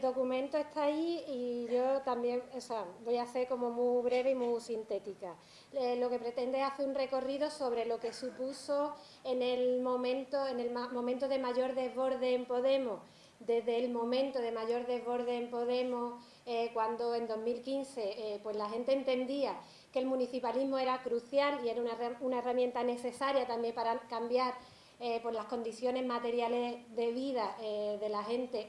documento está ahí y yo también, voy a ser como muy breve y muy sintética. Lo que pretende es hacer un recorrido sobre lo que supuso en el momento, en el momento de mayor desborde en Podemos, desde el momento de mayor desborde en Podemos, eh, cuando en 2015 eh, pues la gente entendía que el municipalismo era crucial y era una herramienta necesaria también para cambiar eh, por las condiciones materiales de vida eh, de la gente,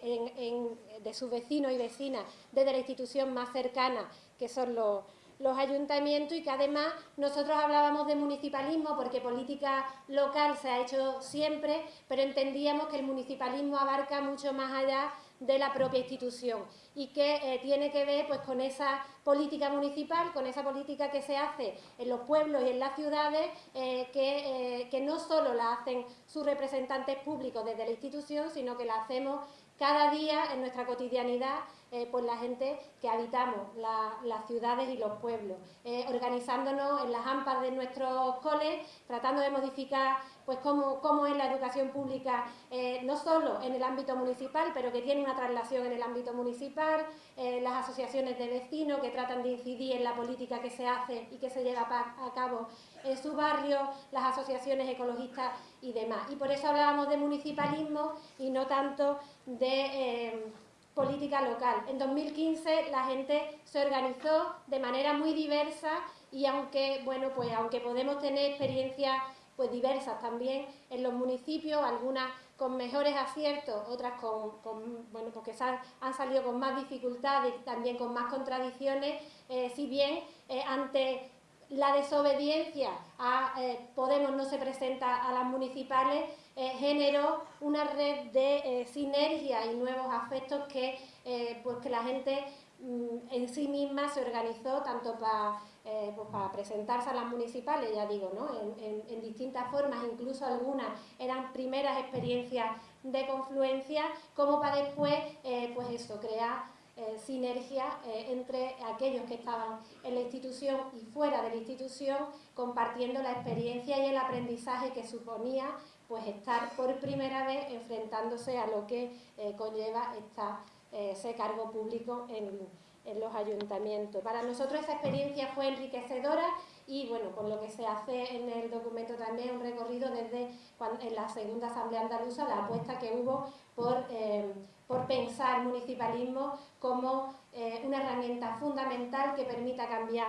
de sus vecinos y vecinas, desde la institución más cercana, que son los, los ayuntamientos y que además nosotros hablábamos de municipalismo porque política local se ha hecho siempre, pero entendíamos que el municipalismo abarca mucho más allá de la propia institución y que eh, tiene que ver pues, con esa política municipal, con esa política que se hace en los pueblos y en las ciudades, eh, que, eh, que no solo la hacen sus representantes públicos desde la institución, sino que la hacemos cada día en nuestra cotidianidad eh, por la gente que habitamos las ciudades y los pueblos, eh, organizándonos en las AMPAs de nuestros coles, tratando de modificar pues cómo, cómo es la educación pública, eh, no solo en el ámbito municipal, pero que tiene una traslación en el ámbito municipal, las asociaciones de vecinos que tratan de incidir en la política que se hace y que se lleva a cabo en su barrio, las asociaciones ecologistas y demás. Y por eso hablábamos de municipalismo y no tanto de política local. En 2015 la gente se organizó de manera muy diversa y aunque, bueno, pues aunque podemos tener experiencias pues diversas también en los municipios, algunas con mejores aciertos, otras con, bueno, porque han, salido con más dificultades también con más contradicciones, eh, si bien eh, ante la desobediencia a eh, Podemos no se presenta a las municipales, generó una red de sinergia y nuevos afectos que, pues que la gente mm, en sí misma se organizó tanto para pues para presentarse a las municipales, ya digo, ¿no? en, distintas formas, incluso algunas eran primeras experiencias de confluencia, como para después, pues eso, crear eh, sinergia eh, entre aquellos que estaban en la institución y fuera de la institución, compartiendo la experiencia y el aprendizaje que suponía pues estar por primera vez enfrentándose a lo que eh, conlleva esta, ese cargo público en, en los ayuntamientos. Para nosotros esa experiencia fue enriquecedora y bueno, con lo que se hace en el documento también un recorrido desde en la segunda Asamblea Andaluza, la apuesta que hubo por, eh, por pensar municipalismo como eh, una herramienta fundamental que permita cambiar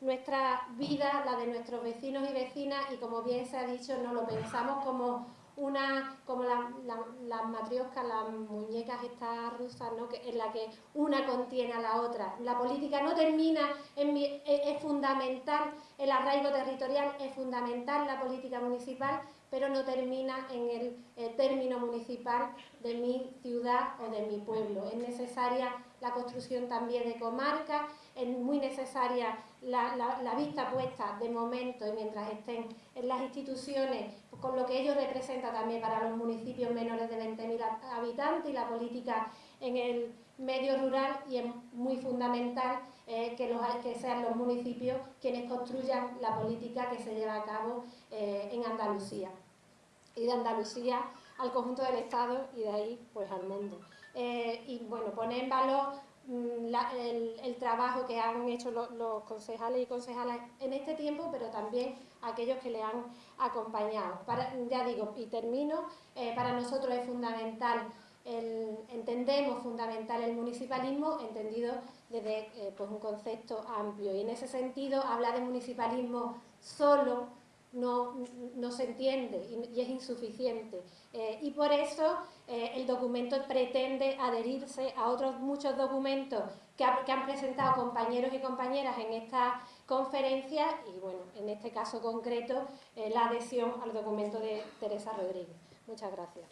nuestra vida, la de nuestros vecinos y vecinas y como bien se ha dicho, no lo pensamos como una, como las la, matrioscas, las muñecas estas rusas, ¿no? que, en la que una contiene a la otra. La política no termina, mi, es, fundamental, el arraigo territorial es fundamental, la política municipal, pero no termina en el término municipal de mi ciudad o de mi pueblo. Es necesaria la construcción también de comarcas, es muy necesaria la, vista puesta de momento y mientras estén en las instituciones, con lo que ello representa también para los municipios menores de 20.000 habitantes y la política en el medio rural y es muy fundamental eh, que, sean los municipios quienes construyan la política que se lleva a cabo eh, en Andalucía y de Andalucía al conjunto del Estado y de ahí pues al mundo. Eh, y bueno, poner en valor mm, el, trabajo que han hecho los, concejales y concejalas en este tiempo, pero también aquellos que le han acompañado. ya digo, y termino, para nosotros es fundamental, entendemos fundamental el municipalismo, entendido desde eh, pues un concepto amplio. Y en ese sentido, hablar de municipalismo solo no, no se entiende y, es insuficiente. Eh, y por eso eh, el documento pretende adherirse a otros muchos documentos que, que, han presentado compañeros y compañeras en esta conferencia y, bueno, en este caso concreto, la adhesión al documento de Teresa Rodríguez. Muchas gracias.